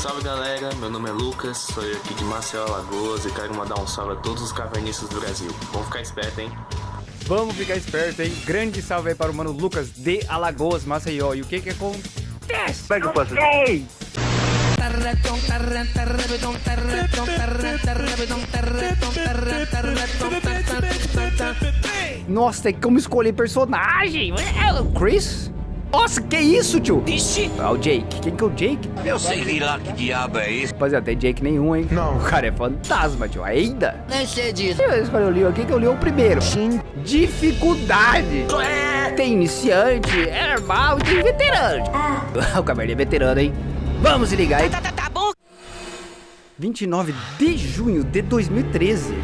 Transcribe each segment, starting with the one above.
Salve galera, meu nome é Lucas, sou eu aqui de Maceió, Alagoas e quero mandar um salve a todos os cavernistas do Brasil. Vamos ficar esperto, hein? Vamos ficar esperto, hein? Grande salve aí para o mano Lucas de Alagoas, Maceió. E o que que acontece? Eu posso? Ei! Nossa, tem como escolher personagem. É o Chris? Nossa, que isso, tio? Ixi! Ah, o Jake. Quem que é o Jake? Eu sei lá que diabo é isso. Rapaziada, tem Jake nenhum, hein? Não. O cara é fantasma, tio. Ainda? Nem sei disso. Eu escolhi o Leon aqui, que eu li o primeiro. Sim. Dificuldade. Tem iniciante, é normal e tem veterano. o Caverninha é veterano, hein? Vamos se ligar, hein? Tá, tá, tá bom. 29 de junho de 2013.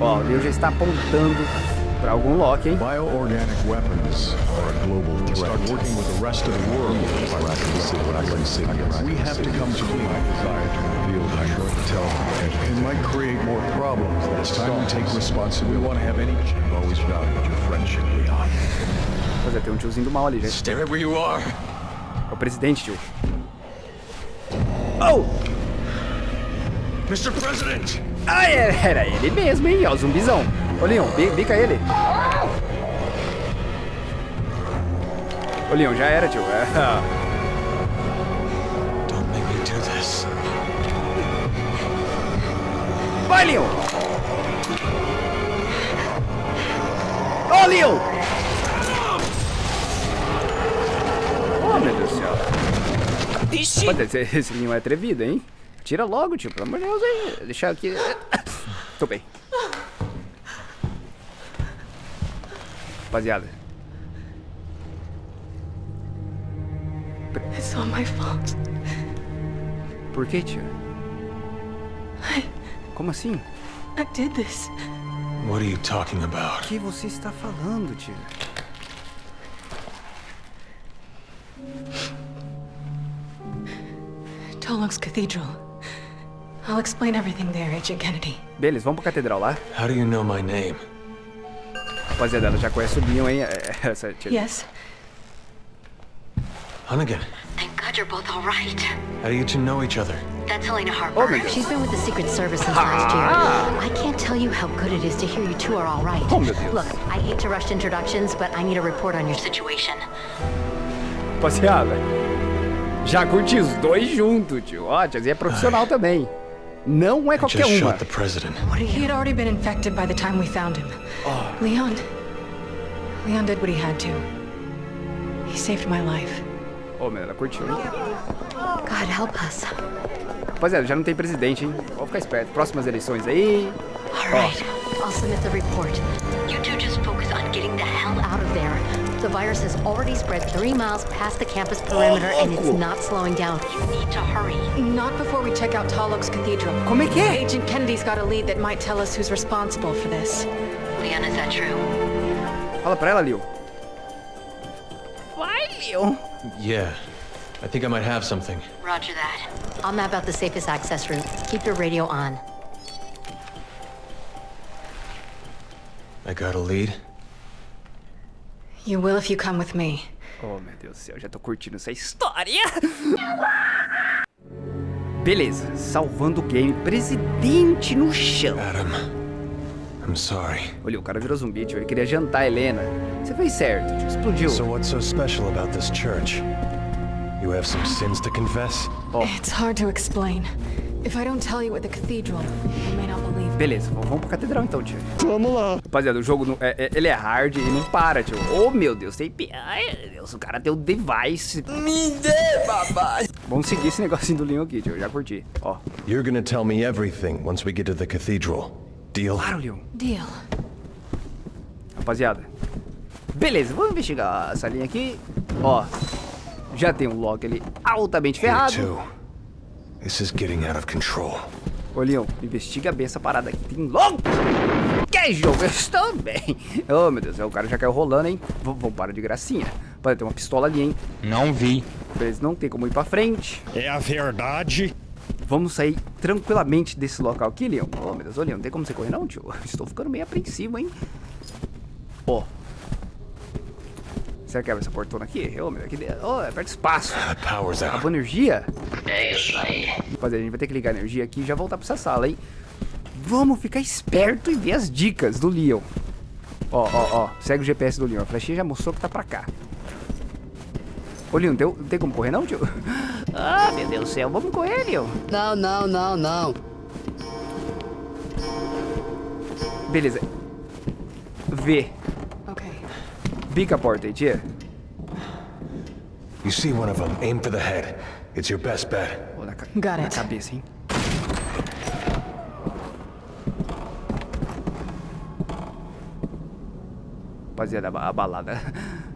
Ó, o Leon já está apontando para algum lock, hein? Bioorganic weapons are a global threat. Start working with the rest of the world. We have to come to my desire to reveal. Tell them. It might create more problems. It's time we take responsibility. We want to have any. I've always valued your friendship, Leon. Pois é, tem um tiozinho do mal ali, gente. Stay where you are. É o presidente, tio. Oh! Mr. President! Ah, é- era ele mesmo, hein? Ó, o zumbizão. Ô, Leon, bi- bica ele. Ô, Leon, já era, tio. É. Don't make me do this. Vai, Leon! Ô, Leon! Oh, meu Deus do céu. Ixi! Pode ser, esse Leon é atrevido, hein? Tira logo, tio, pelo amor de Deus, hein? Deixar aqui... Tô bem. Rapaziada. It's all my fault. Por que, tio? Como assim? I did this. What are you talking O about? que você está falando, tio? Tolok's Cathedral. I'll explain everything there, Agent Kennedy. Beleza, vamos pra catedral lá. How do you know my name? Rapaziada, ela já conhece o Leon, hein? É, Essa, tio. Yes, Hunnigan, Thank God you're both all right. how do you two know each other? That's Helena Oh, Harper. my God. She's been with the Secret Service since last year. I can't tell you how good it is to hear you two are all right. Oh. Look, I hate to rush introductions, but I need a report on your situation. Rapaziada, já curti os dois juntos, tio. Ó, a tiazinha é profissional também. Não é I qualquer just uma. shot the president. he had already been infected by the time we found him. Oh. Leon. Leon did what he had to. He saved my life. Oh, Ô, meu, ela curtiu, hein? God help us. Rapaziada, já não tem presidente, hein? Vamos ficar esperto. Próximas eleições aí. All right, I'll submit the report. You two just focus on getting the hell out of there. The virus has already spread three miles past the campus perimeter, and it's not slowing down. You need to hurry. Not before we check out Tolok's Cathedral. Como é que? Agent Kennedy's got a lead that might tell us who's responsible for this. Leon, is that true? Fala pra ela, Leo. Vai, Leo. Yeah, I think I might have something. Roger that. I'll map out the safest access route. Keep your radio on. I got a lead. You will if you come with me. Oh, meu Deus do céu, já tô curtindo essa história. Beleza, salvando o game. Presidente no chão. Adam, I'm sorry. Olha, o cara virou zumbi, tio. Ele queria jantar a Helena. Você fez certo, tio. Explodiu. So what's so special about this church? You have some sins to confess? It's hard to explain. If I don't tell you at the cathedral, Beleza, vamos pra catedral então, tio. Vamos lá. Rapaziada, o jogo, não- é, é- ele é hard e não para, tio. Oh, meu Deus, tem... pi- Ai, meu Deus, o cara tem o device. Me dê, papai. Vamos seguir esse negocinho do Leon aqui, tio. Já curti. Ó, You're gonna tell me everything once we get to the cathedral. Deal? claro, Leon. Deal. Rapaziada. Beleza, vamos investigar essa linha aqui. Ó, já tem um lock ali altamente ferrado. This is getting out of control. Ô, Leon, investiga bem essa parada aqui. Tem logo. Que jogo? Eu estou bem. Oh, meu Deus, o cara já caiu rolando, hein? V vamos parar de gracinha. Pode ter uma pistola ali, hein? Não vi. Beleza, não tem como ir pra frente. É a verdade. Vamos sair tranquilamente desse local aqui, Leon. Oh, meu Deus, ô, Leon, não tem como você correr não, tio? Estou ficando meio apreensivo, hein? Ó. Será que abre essa portona aqui? Ô, meu, aqui dentro. Ô, é espaço. Power's out. Acabou a energia? É isso aí. Rapaziada, a gente vai ter que ligar a energia aqui e já voltar pra essa sala, hein? Vamos ficar esperto e ver as dicas do Leon. Ó, ó, ó. Segue o GPS do Leon. A flechinha já mostrou que tá pra cá. Ô, Leon, tem, tem como correr não, tio? Ah, meu Deus do céu. Vamos correr, Leon. Não, não, não, não. Beleza. V. Okay. Bica a porta aí. You see one of them, aim for the head. It's your best bet. Ó, na, ca- Got it. cabeça. Balada.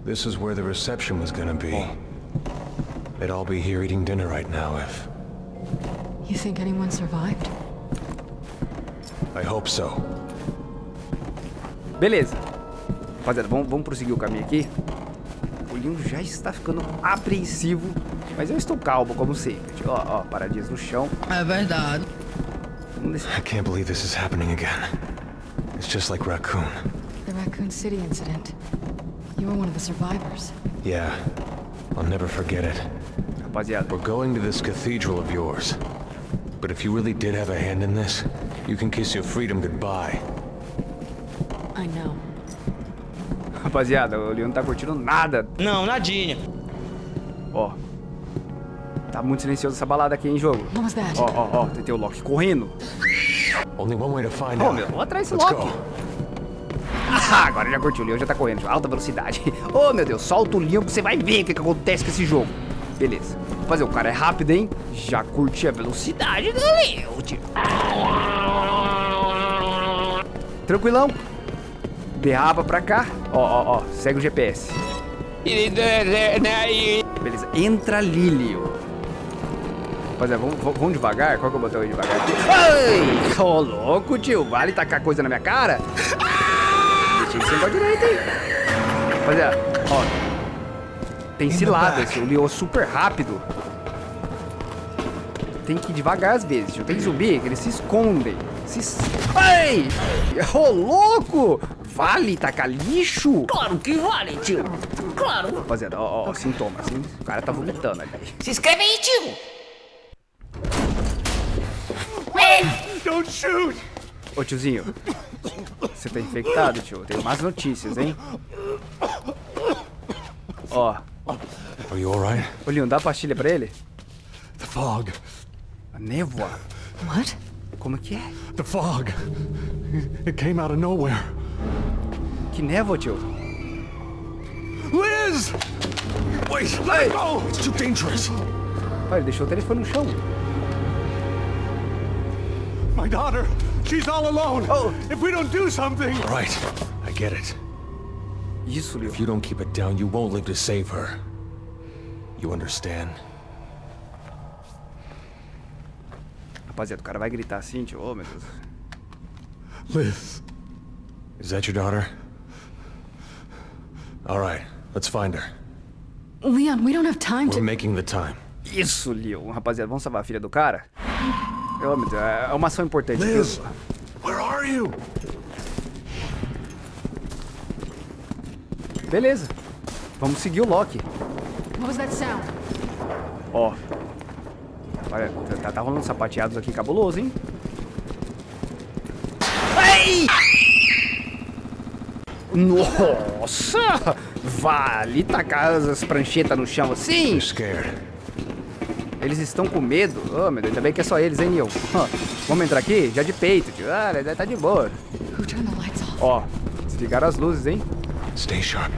This is where the reception was gonna be. They'd all be here eating dinner right now if... You think anyone survived? I hope so. Beleza. Rapaziada, vamos, vamos prosseguir o caminho aqui. O Leon já está ficando apreensivo, mas eu estou calmo, como sempre. Ó, ó, paradinhas no chão. É verdade. Vamos descer. I can't believe this is happening again. It's just like Raccoon. The Raccoon City incident. You were one of the survivors. Yeah, I'll never forget it. Rapaziada, We're going to this cathedral of yours. But if you really did have a hand in this, you can kiss your freedom goodbye. I know. Rapaziada, o Leon não tá curtindo nada. Não, nadinha. Ó. Tá muito silencioso essa balada aqui, hein, jogo. Was that? Ó, ó, ó, tem o Loki correndo. Only one way to find Ô, out. meu, vou atrás desse Loki. Ah, agora já curtiu, o Leon já tá correndo, alta velocidade. Ô, meu Deus, solta o Leon que você vai ver o que, que acontece com esse jogo. Beleza. Fazer, o cara é rápido, hein? Já curti a velocidade do Leon, tio. Tranquilão. Derrapa pra cá. Ó, ó, ó, segue o GPS. Beleza, entra Leon. Rapaziada, vamos, vamos devagar? Qual que é o botão aí devagar aqui? Ai, ô louco, tio. Vale tacar coisa na minha cara? Deixa isso pra direita, hein? Rapaziada, ó. Tem cilada, esse. O Leon é super rápido. Tem que ir devagar às vezes, tio. Tem zumbi que eles se escondem. Se... Ai! Ô louco! Vale tacar lixo? Claro que vale, tio. Claro. Rapaziada, ó, ó, sintomas, assim. O cara tá vomitando ali. Se inscreve aí, tio. Ô tiozinho, você tá infectado, tio. Tenho más notícias, hein? Ó, Are you alright? ô Leon, dá a pastilha pra ele? The fog. A névoa? What? Como que é? The fog. It came out of nowhere. Que névoa, tio? Liz! Wait, let it go! It's too dangerous. Olha, ele deixou o telefone no chão. My daughter, she's all alone. Oh. If we don't do something. All right, I get it. Isso, Leon. If you don't keep it down, you won't live to save her. You understand? Rapaziada, o cara vai gritar assim, tio. Ô, meu Deus. Liz, Is that your daughter? All right, let's find her. Leon, we don't have time We're to. making the time. Isso, Leon. Rapaziada, vamos salvar a filha do cara? Ô, meu Deus, é uma ação importante. Liz, where are you? Beleza. Vamos seguir o Loki. What was that sound? Ó. Olha, tá, tá rolando sapateados aqui cabuloso, hein? Ai! Nossa! Vale tacar as pranchetas no chão assim? Eles estão com medo. Oh, meu Deus, ainda bem que é só eles, hein, Neil? Vamos entrar aqui? Já de peito, tio. Ah, tá de boa. Ó, desligaram as luzes, hein? Stay sharp.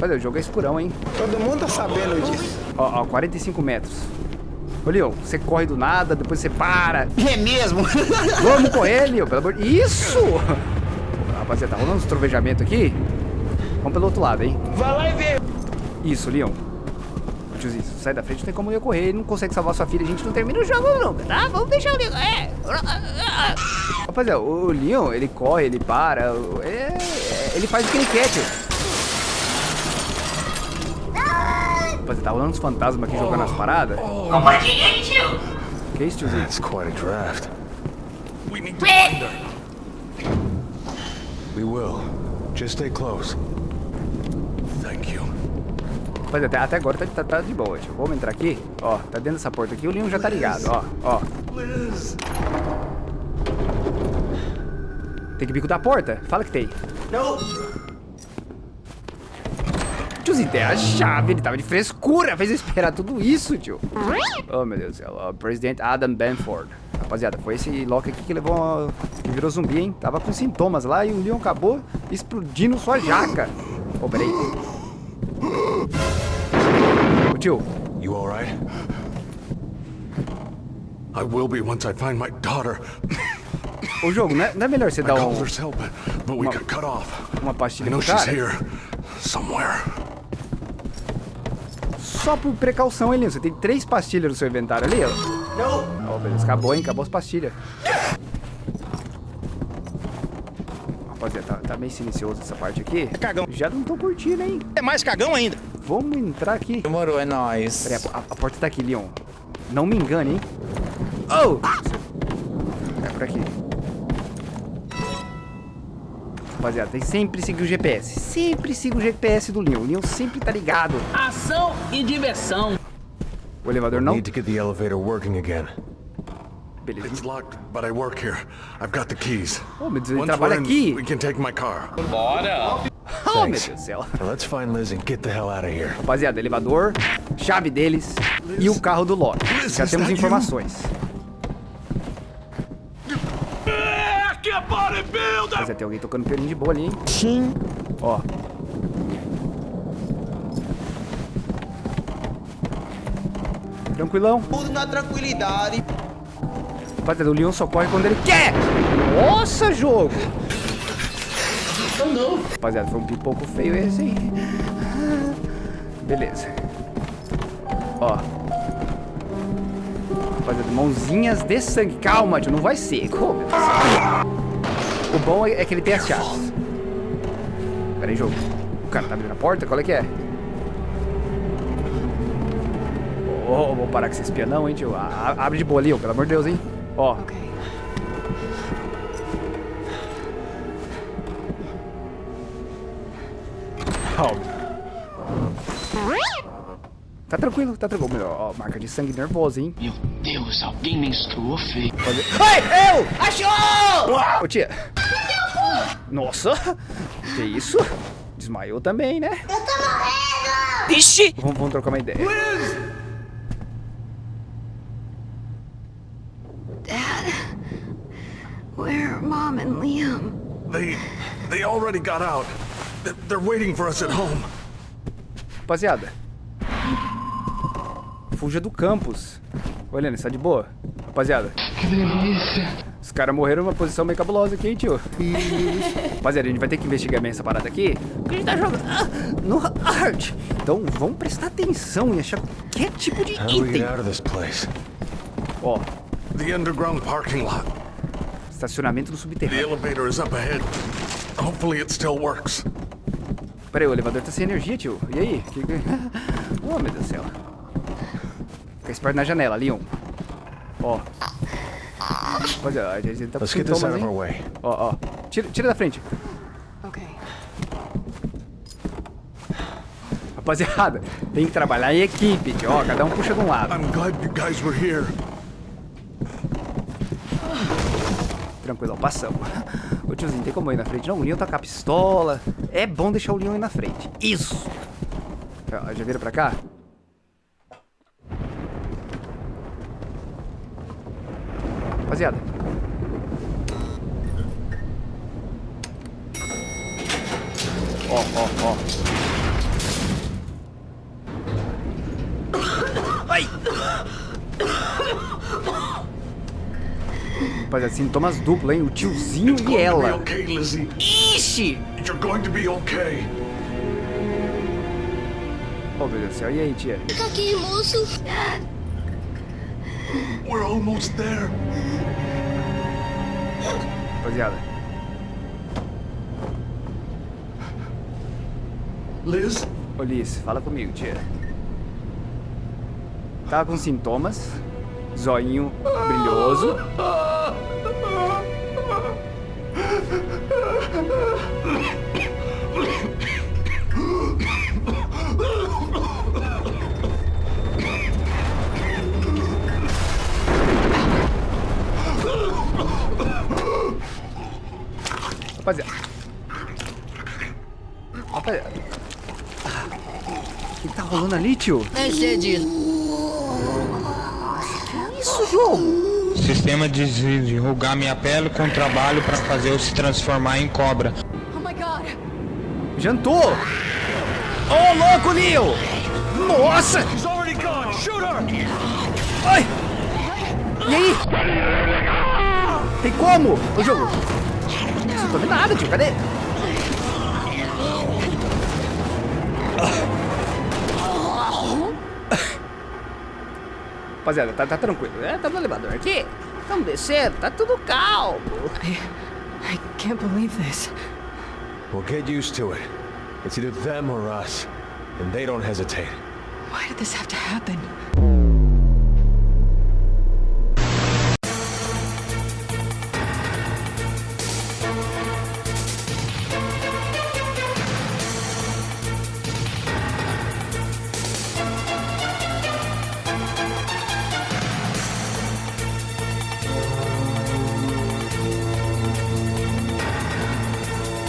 Olha, o jogo é escurão, hein? Todo mundo tá sabendo disso. Ó, ó, 45 metros. Ô, Leon, você corre do nada, depois você para. É mesmo? Vamos correr, Leon, pelo amor de... Isso! Rapaziada, tá rolando uns trovejamentos aqui? Vamos pelo outro lado, hein? Vai lá e vê. Isso, Leon. Tiozinho, sai da frente, não tem como eu correr. Ele não consegue salvar sua filha, a gente não termina o jogo nunca, tá? Vamos deixar o Leon. É. Rapaziada, o Leon, ele corre, ele para. É, ele faz o que ele quer, tio. Rapaziada, tá rolando uns fantasmas aqui jogando as paradas. Compartilhei, tio. Que isso, tiozinho? That's quite a draft. We need to find her. We will. Just stay close. Mas até, até agora tá, tá, tá de boa, tio. Vamos entrar aqui. Ó, tá dentro dessa porta aqui. O Leon já tá ligado, ó. Ó. Tem que bico da porta? Fala que tem. Não. Tiozinho, tem a chave. Ele tava de frescura. Fez eu esperar tudo isso, tio. Oh, meu Deus do céu. Ó, Presidente Adam Benford. Rapaziada, foi esse Loki aqui que levou uma... que virou zumbi, hein? Tava com sintomas lá e o Leon acabou explodindo sua jaca. Ô, oh, peraí. Ô, tio. You alright? I will be once I find my daughter. O jogo, não é, não é melhor você dar um, Uma- uma pastilha pro cara? here. Somewhere. Só por precaução, hein, Leon? Você tem três pastilhas no seu inventário ali, ó. Não. Ó, beleza. Acabou, hein? Acabou as pastilhas. Rapaziada, tá, tá meio silencioso essa parte aqui. Cagão. Já não tô curtindo, hein? É mais cagão ainda. Vamos entrar aqui. Demorou, é nóis. Peraí, a, a porta tá aqui, Leon. Não me engane, hein? Oh! É por aqui. Rapaziada, tem que sempre seguir o GPS. Sempre siga o GPS do Leon. O Leon sempre tá ligado. Ação e diversão. O elevador não. Need to get the elevator working again. Beleza. It's locked, but I work here. I've got the keys. Oh, meu Deus, ele Once trabalha in, aqui. we can take my car. Oh, meu Deus do céu. Now let's find Liz and get the hell out of here. Rapaziada, elevador, chave deles e o carro do Loki. Já temos that you? Rapaziada, tem alguém tocando pianinho de boa ali, hein? Sim. Ó. Tranquilão. Tudo na tranquilidade. Rapaziada, o Leon só corre quando ele quer. Nossa, jogo. Rapaziada, foi um pipoco feio esse, hein? Beleza. Ó. Rapaziada, mãozinhas de sangue. Calma, tio, não vai ser. Oh, O bom é é que ele tem as chaves. Pera aí, jogo. O cara tá abrindo a porta? Qual é que é? Ô, vou parar com esse espianão, hein, tio. A- Abre de boa ali, ó, pelo amor de Deus, hein. Ó. Okay. Ó. Tá tranquilo, tá tranquilo. Meu, Ó, marca de sangue nervosa, hein. Meu Deus, alguém menstruou feio. Fazer... Ai, eu! Achou! Ô, tia. Nossa. Que isso? Desmaiou também, né? Eu tô morrendo! Vixe! Vamos, vamos trocar uma ideia. Where are Mom and Liam? They, they already got out. They're- They're waiting for us at home. Rapaziada. Fuja do campus. Ô, Helena, você tá de boa? Rapaziada. Que delícia. Os caras morreram numa posição meio cabulosa aqui, hein, tio? Rapaziada, a gente vai ter que investigar bem essa parada aqui. Porque a gente tá jogando ah, no hard. Então, vamos prestar atenção e achar qualquer tipo de do item. Ó, The underground parking lot. estacionamento The subterrâneo. elevator is up ahead. Hopefully it still works. Pera aí, o elevador tá sem energia, tio. E aí? Que- Oh, meu Deus do céu. Fica esperto na janela, Leon. Ó. Rapaziada, a gente tá Let's get this out of our way. Ó, ó. Tira, tira da frente. Okay. Rapaziada, tem que trabalhar em equipe, tio. Ó, cada um puxa de um lado. I'm glad you guys were here. Tranquilo, passamos. Ô tiozinho, tem como ir na frente, não? O Leon tá com a pistola. É bom deixar o Leon ir na frente. Isso! Ó, Já vira pra cá? Rapaziada. Ó, ó, ó. Ai! Rapaziada, sintomas duplos, hein? O tiozinho It's e ela. okay, Lizzie. Ixi! You're going to be okay. Oh, meu Deus do céu. E aí, tia? Fica aqui, moço. We're almost there. Rapaziada. Liz? Ô, Liz, fala comigo, tia. Tá com sintomas. Zoinho brilhoso. Ali, tio? Excedido. Isso, jogo? Sistema de enrugar minha pele com trabalho para fazer eu se transformar em cobra. Oh my god! Jantou! Ô, louco, Leo! Nossa! Ai! E aí? Tem como? Ô, jogo! Não tô vendo nada, tio. Cadê? Rapaziada, tá, tá tranquilo. É, tá no elevador aqui. Vamos descendo, tá tudo calmo. I, I can't believe this. Well, get used to it. It's either them or us. And they don't hesitate. Why did this have to happen?